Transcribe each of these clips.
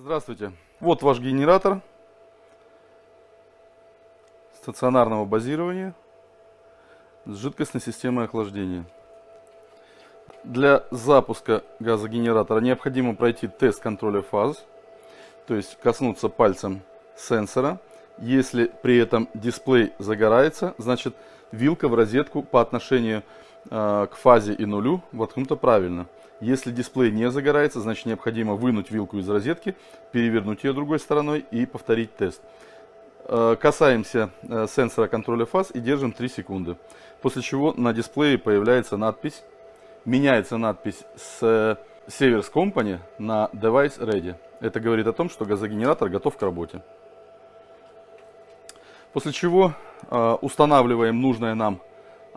Здравствуйте. Вот ваш генератор стационарного базирования с жидкостной системой охлаждения. Для запуска газогенератора необходимо пройти тест контроля фаз, то есть коснуться пальцем сенсора. Если при этом дисплей загорается, значит вилка в розетку по отношению э, к фазе и нулю воткнута правильно. Если дисплей не загорается, значит необходимо вынуть вилку из розетки, перевернуть ее другой стороной и повторить тест. Э, касаемся э, сенсора контроля фаз и держим 3 секунды. После чего на дисплее появляется надпись, меняется надпись с Severs Company на Device Ready. Это говорит о том, что газогенератор готов к работе. После чего э, устанавливаем нужное нам,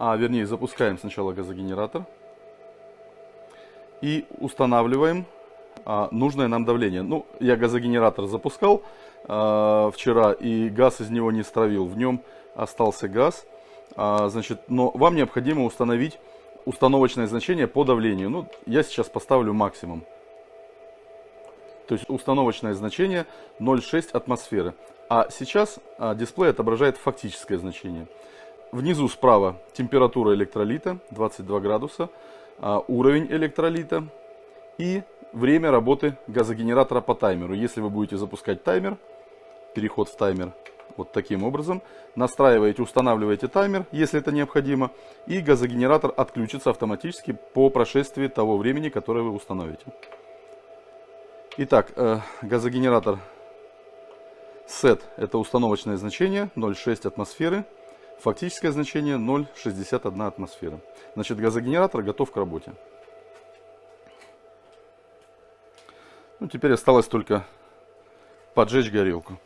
а вернее запускаем сначала газогенератор и устанавливаем а, нужное нам давление. Ну, я газогенератор запускал а, вчера, и газ из него не стравил. В нем остался газ. А, значит, но вам необходимо установить установочное значение по давлению. Ну, я сейчас поставлю максимум. То есть установочное значение 0,6 атмосферы. А сейчас а, дисплей отображает фактическое значение. Внизу справа температура электролита 22 градуса. А, уровень электролита и время работы газогенератора по таймеру. Если вы будете запускать таймер, переход в таймер вот таким образом, настраиваете, устанавливаете таймер, если это необходимо, и газогенератор отключится автоматически по прошествии того времени, которое вы установите. Итак, э, газогенератор SET это установочное значение 0,6 атмосферы. Фактическое значение 0,61 атмосфера. Значит, газогенератор готов к работе. Ну, теперь осталось только поджечь горелку.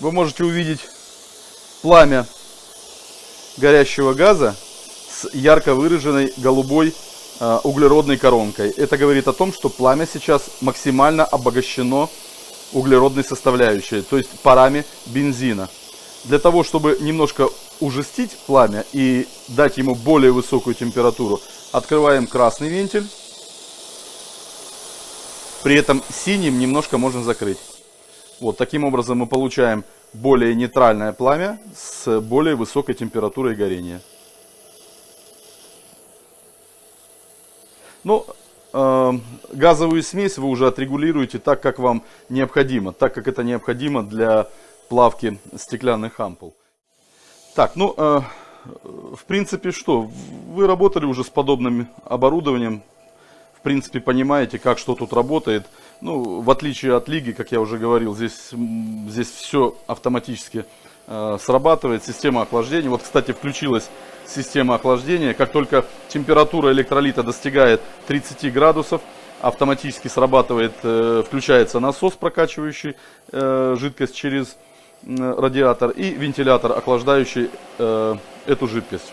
Вы можете увидеть пламя горящего газа с ярко выраженной голубой э, углеродной коронкой. Это говорит о том, что пламя сейчас максимально обогащено углеродной составляющей, то есть парами бензина. Для того, чтобы немножко ужестить пламя и дать ему более высокую температуру, открываем красный вентиль. При этом синим немножко можно закрыть. Вот таким образом мы получаем более нейтральное пламя с более высокой температурой горения. Ну, э, газовую смесь вы уже отрегулируете так, как вам необходимо, так как это необходимо для плавки стеклянных ампул. Так, ну, э, в принципе, что? Вы работали уже с подобным оборудованием, в принципе, понимаете, как что тут работает. Ну, в отличие от лиги, как я уже говорил, здесь, здесь все автоматически э, срабатывает. Система охлаждения. Вот, кстати, включилась система охлаждения. Как только температура электролита достигает 30 градусов, автоматически срабатывает, э, включается насос, прокачивающий э, жидкость через э, радиатор, и вентилятор, охлаждающий э, эту жидкость.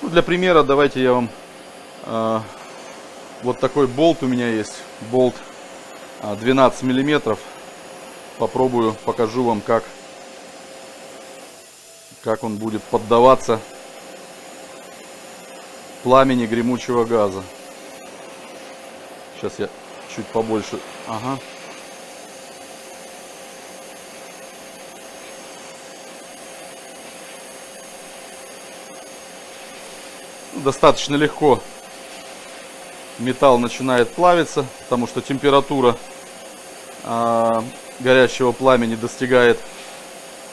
Ну, для примера давайте я вам э, вот такой болт у меня есть. Болт 12 а, миллиметров. Попробую, покажу вам, как, как он будет поддаваться пламени гремучего газа. Сейчас я чуть побольше. Ага. Достаточно легко металл начинает плавиться, потому что температура э, горящего пламени достигает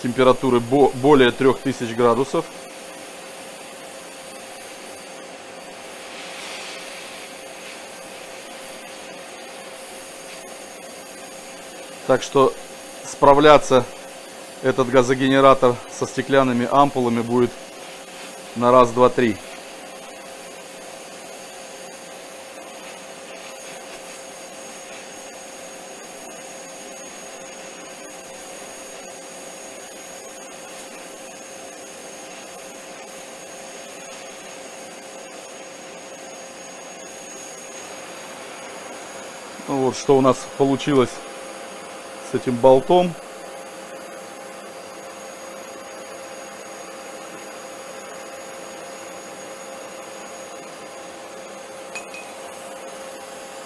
температуры бо более 3000 градусов. Так что справляться этот газогенератор со стеклянными ампулами будет на раз, два, три. Ну вот что у нас получилось с этим болтом.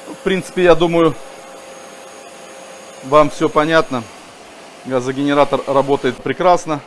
В принципе, я думаю, вам все понятно. Газогенератор работает прекрасно.